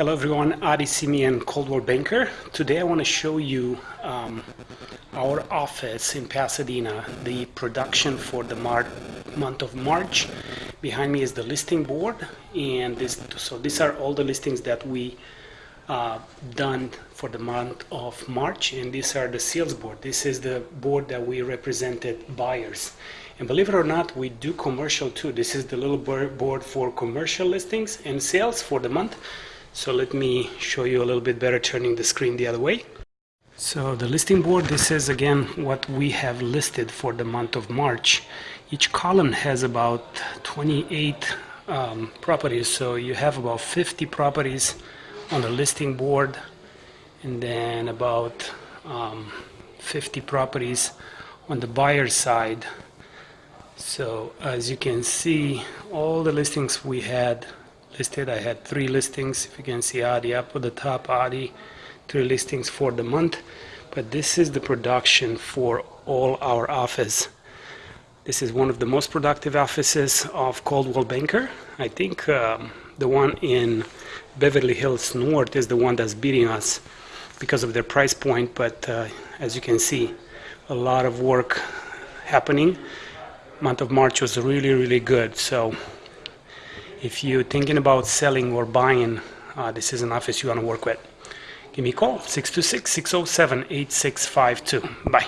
Hello everyone, Adi Simeon, Coldwell Banker. Today I want to show you um, our office in Pasadena, the production for the month of March. Behind me is the listing board, and this, so these are all the listings that we uh, done for the month of March, and these are the sales board. This is the board that we represented buyers. And believe it or not, we do commercial too. This is the little board for commercial listings and sales for the month. So let me show you a little bit better turning the screen the other way. So the listing board, this is again what we have listed for the month of March. Each column has about 28 um, properties, so you have about 50 properties on the listing board and then about um, 50 properties on the buyer side. So as you can see, all the listings we had listed. I had three listings. If you can see Adi up at the top, Adi, three listings for the month. But this is the production for all our office. This is one of the most productive offices of Coldwell Banker. I think um, the one in Beverly Hills North is the one that's beating us because of their price point. But uh, as you can see, a lot of work happening. Month of March was really, really good. So if you're thinking about selling or buying, uh, this is an office you want to work with. Give me a call, 626-607-8652. Bye.